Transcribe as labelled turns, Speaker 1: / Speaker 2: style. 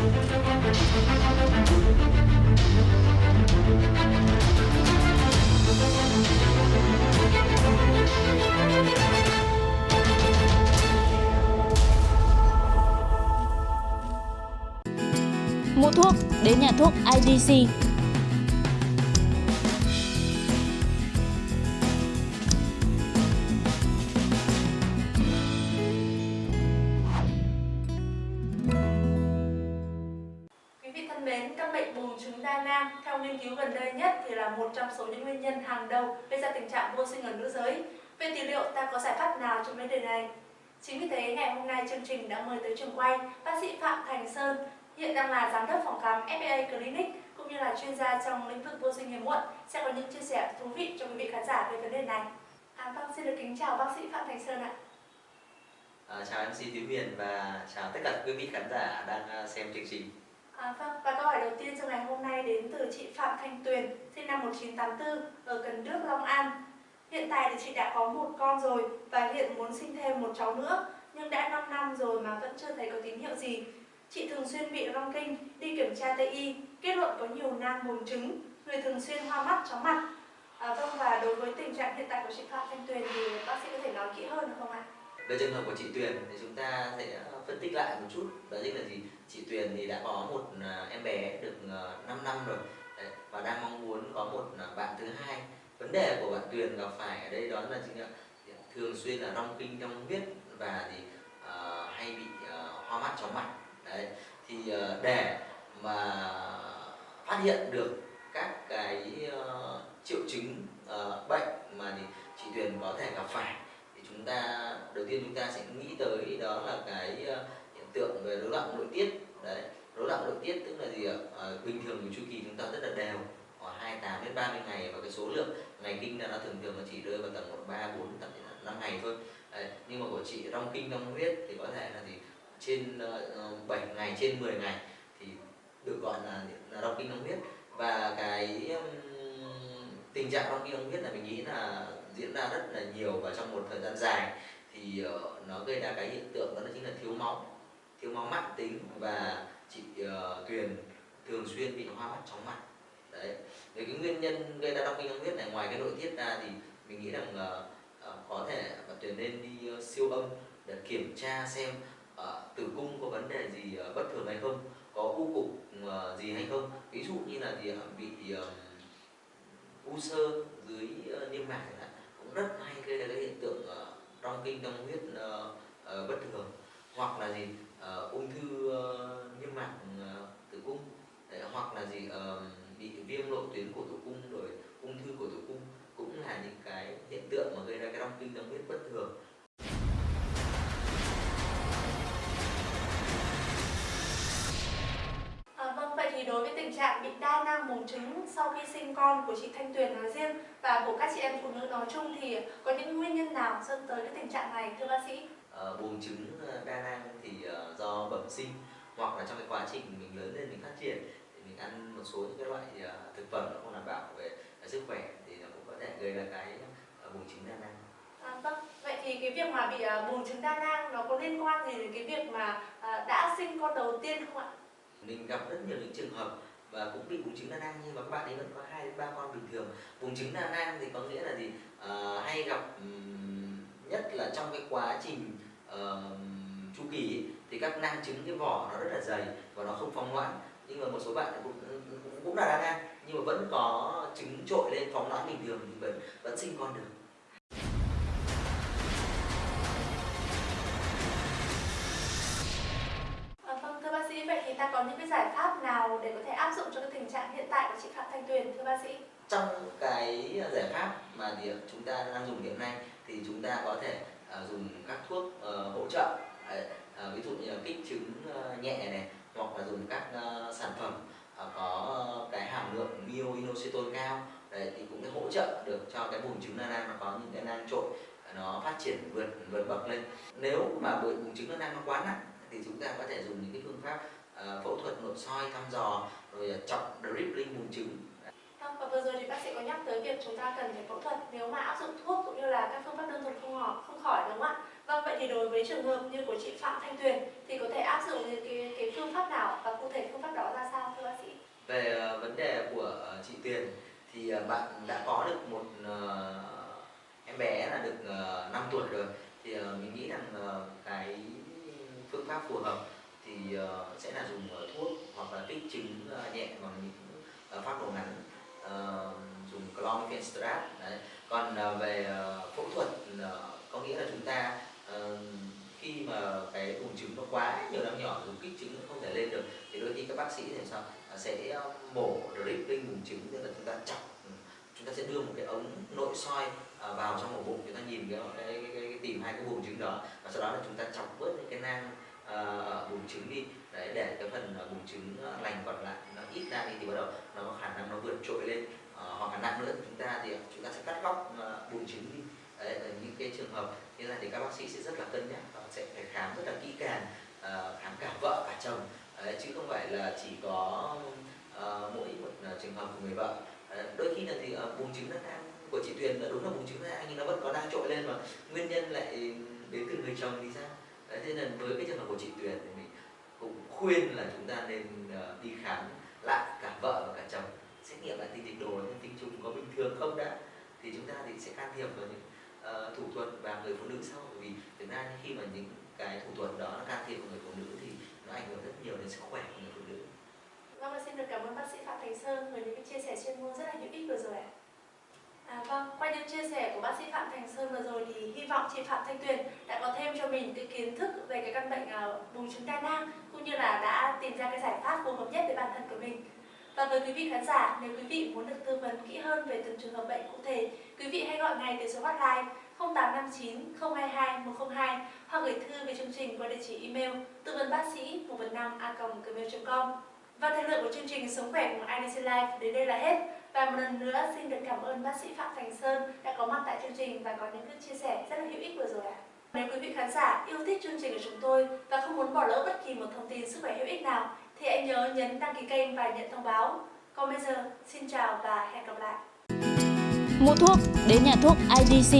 Speaker 1: Mua thuốc đến nhà thuốc IDC.
Speaker 2: Thân mến, căn bệnh buồng trứng đa nam theo nghiên cứu gần đây nhất thì là một trong số những nguyên nhân hàng đầu gây ra tình trạng vô sinh ở nữ giới. Vậy thì liệu ta có giải pháp nào cho vấn đề này? Chính vì thế ngày hôm nay chương trình đã mời tới trường quay bác sĩ Phạm Thành Sơn, hiện đang là giám đốc phòng khám FBA Clinic cũng như là chuyên gia trong lĩnh vực vô sinh hiếm muộn sẽ có những chia sẻ thú vị cho quý vị khán giả về vấn đề này. À, vâng, xin được kính chào bác sĩ Phạm Thành Sơn ạ.
Speaker 3: À, chào MC Tiến Huyền và chào tất cả quý vị khán giả đang à, xem chương trình.
Speaker 2: À, vâng, và câu hỏi đầu tiên trong ngày hôm nay đến từ chị Phạm Thanh Tuyền, sinh năm 1984, ở Cần Đước, Long An. Hiện tại thì chị đã có một con rồi và hiện muốn sinh thêm một cháu nữa, nhưng đã 5 năm rồi mà vẫn chưa thấy có tín hiệu gì. Chị thường xuyên bị rong kinh, đi kiểm tra Tây y, kết luận có nhiều nang buồng trứng, người thường xuyên hoa mắt, chóng mặt. À, vâng, và đối với tình trạng hiện tại của chị Phạm Thanh Tuyền thì bác sĩ có thể nói kỹ hơn được không ạ?
Speaker 3: Về trường hợp của chị Tuyền thì chúng ta sẽ phân tích lại một chút đó chính là gì chị Tuyền thì đã có một à, em bé được à, 5 năm rồi. Đấy, và đang mong muốn có một à, bạn thứ hai. Vấn đề của bạn Tuyền gặp phải ở đây đó là chính là thường xuyên là rong kinh trong huyết và thì uh, hay bị uh, hoa mắt chóng mặt. Đấy thì uh, để mà phát hiện được các cái uh, triệu chứng uh, bệnh mà thì chị Tuyền có thể gặp phải thì chúng ta đầu tiên chúng ta sẽ nghĩ tới đó là cái uh, tượng về rối loạn nội tiết. Đấy rối loạn nội tiết tức là gì ạ? À, bình thường chu kỳ chúng ta rất là đều khoảng 28 đến 30 ngày và cái số lượng ngày kinh là nó thường thường là chỉ rơi vào tầm một ba bốn tầm năm ngày thôi. Đấy. nhưng mà của chị rong kinh rong huyết thì có thể là gì? Trên ờ, uh, 7 ngày trên 10 ngày thì được gọi là, là rong kinh rong huyết. Và cái um, tình trạng rong kinh rong huyết là mình nghĩ là diễn ra rất là nhiều và trong một thời gian dài thì uh, nó gây ra cái hiện tượng đó chính là thiếu máu thiếu máu mãn tính và chị uh, Tuyền thường xuyên bị hoa mắt chóng mặt. Đấy về cái nguyên nhân gây ra đau kinh huyết này ngoài cái nội tiết ra thì mình nghĩ rằng uh, uh, có thể bạn Tuyền nên đi uh, siêu âm để kiểm tra xem uh, tử cung có vấn đề gì uh, bất thường hay không có u cục uh, gì hay không. Ví dụ như là gì uh, bị uh, u sơ dưới uh, niêm mạc chẳng hạn cũng rất hay gây ra cái hiện tượng uh, trong kinh đông huyết uh, uh, bất thường. Hoặc là gì? Uh, ung thư uh, niêm mạc uh, tử cung Đấy, hoặc là gì uh, bị viêm lộ tuyến của tử cung rồi ung thư của tử cung cũng là những cái hiện tượng mà gây ra cái rong kinh đông huyết bất thường
Speaker 2: À, vâng, vậy thì đối với tình trạng bị đa nang buồng trứng sau khi sinh con của chị Thanh Tuyền nói riêng và của các chị em phụ nữ nói chung thì có những nguyên nhân nào dẫn tới cái tình trạng này thưa bác sĩ?
Speaker 3: Ờ, buồng trứng đa nang thì uh, do bẩm sinh hoặc là trong cái quá trình mình lớn lên mình phát triển thì mình ăn một số những cái loại uh, thực phẩm nó không đảm bảo về uh, sức khỏe thì nó cũng có thể gây ra cái uh, buồng trứng đa nang.
Speaker 2: À, vâng, vậy thì cái việc mà bị uh, buồng trứng đa nang nó có liên quan gì đến cái việc mà uh, đã sinh con đầu tiên không ạ?
Speaker 3: Mình gặp rất nhiều những trường hợp và cũng bị buồng trứng đa nang nhưng mà các bạn ấy vẫn có hai đến ba con bình thường. Buồng trứng đa nang thì có nghĩa là gì? Uh, hay gặp um, nhất là trong cái quá trình uh, chu kỳ thì các nang trứng cái vỏ nó rất là dày và nó không phóng loãng nhưng mà một số bạn cũng cũng, cũng là đa nang nhưng mà vẫn có trứng trội lên phóng loãng bình thường thì vẫn vẫn sinh con được
Speaker 2: À, vâng, thưa bác sĩ, vậy thì ta có những cái giải pháp nào để có thể áp dụng cho cái tình trạng hiện tại của chị Phạm Thanh Tuyền thưa bác sĩ?
Speaker 3: trong cái giải pháp mà chúng ta đang dùng hiện nay thì chúng ta có thể à, dùng các thuốc uh, hỗ trợ à, à, ví dụ như là kích trứng uh, nhẹ này hoặc là dùng các uh, sản phẩm uh, có cái hàm lượng myoinositol cao. Đấy, thì cũng sẽ hỗ trợ được cho cái buồng trứng đa nang nó có những cái nang trội nó phát triển vượt vượt bậc lên. Nếu mà buồng trứng đa nang nó quá nặng thì chúng ta có thể dùng những cái phương pháp uh, phẫu thuật nội soi thăm dò rồi chọc dribbling buồng trứng.
Speaker 2: Vâng, vừa rồi thì bác sĩ có nhắc tới việc chúng ta cần phải phẫu thuật nếu mà áp dụng thuốc cũng như là các phương pháp đơn thuần không khỏi, không khỏi đúng không ạ? Vâng, vậy thì đối với trường hợp như của chị Phạm Thanh Tuyền thì có thể áp dụng những cái, cái phương pháp nào và cụ thể phương pháp đó ra sao thưa bác sĩ?
Speaker 3: Về ờ, vấn đề của ờ, chị Tuyền thì ờ, bạn đã có được một em bé là được uh, 5 tuổi rồi thì mình nghĩ rằng cái phương pháp phù hợp thì sẽ là dùng thuốc hoặc là kích trứng ờ, nhẹ bằng những ờ, phác đồ ngắn ờ, dùng clomifenstrat đấy. Còn uh, về uh, phẫu thuật uh, có nghĩa là chúng ta uh, khi mà cái buồng trứng nó quá nhiều năm nhỏ dùng kích trứng nó không thể lên được thì đôi khi các bác sĩ thì sao? Sẽ mổ drip lên buồng trứng tức là chúng ta chọc ừ, chúng ta sẽ đưa một cái ống nội soi vào trong ổ bụng chúng ta nhìn cái cái, cái, cái, cái tìm hai cái vùng trứng đó và sau đó là chúng ta chọc bớt những cái nang uh, ở trứng đi. Đấy để cái phần vùng trứng lành còn lại ít ra thì, thì bắt đầu nó có khả năng nó vượt trội lên. À, hoặc là nặng nữa chúng ta thì chúng ta sẽ cắt góc ờ, buồng trứng đi. Đấy ở những cái trường hợp như thế này thì các bác sĩ sẽ rất là cân nhắc và sẽ phải khám rất là kỹ càng ờ, khám cả vợ cả chồng. Đấy, chứ không phải là chỉ có ờ, mỗi một ờ, trường hợp của người vợ. Đấy, đôi khi là thì ờ, buồng trứng nó đang của chị Tuyền là đúng là buồng trứng đang nhưng nó vẫn có đang trội lên mà nguyên nhân lại đến từ người chồng thì sao? Đấy thế nên với cái trường hợp của chị Tuyền thì mình cũng khuyên là chúng ta nên ờ, đi khám lại cả vợ và cả chồng. Xét nghiệm lại tinh dịch đồ nhân tinh trùng có bình thường không đã thì chúng ta thì sẽ can thiệp vào những uh, thủ thuật và người phụ nữ sau. Bởi vì thực ra khi mà những cái thủ thuật đó nó can thiệp vào người phụ nữ thì nó ảnh hưởng rất nhiều đến sức khỏe của người phụ nữ.
Speaker 2: Vâng, và xin được cảm ơn bác sĩ Phạm Thành Sơn với những cái chia sẻ chuyên môn rất là hữu ích vừa rồi ạ. À, vâng, qua những chia sẻ của bác sĩ Phạm Thành Sơn vừa rồi thì hy vọng chị Phạm Thanh Tuyền đã có thêm cho mình cái kiến thức về cái vùng chúng ta đang nang cũng như là đã tìm ra cái giải pháp phù hợp nhất với bản thân của mình. Và với quý vị khán giả, nếu quý vị muốn được tư vấn kỹ hơn về từng trường hợp bệnh cụ thể, quý vị hãy gọi ngay tới số hotline 0859 022 102 hoặc gửi thư về chương trình qua địa chỉ email tư vấn bác sĩ 115 a gmail.com. Và thời lượng của chương trình Sống khỏe cùng IDC Life đến đây là hết. Và một lần nữa xin được cảm ơn bác sĩ Phạm Thành Sơn đã có mặt tại chương trình và có những chia sẻ rất là hữu ích vừa rồi ạ. Nếu quý vị khán giả yêu thích chương trình của chúng tôi và không muốn bỏ lỡ bất kỳ một thông tin sức khỏe hữu ích nào thì hãy nhớ nhấn đăng ký kênh và nhận thông báo. Còn bây giờ, xin chào và hẹn gặp lại.
Speaker 1: Mua thuốc đến nhà thuốc IDC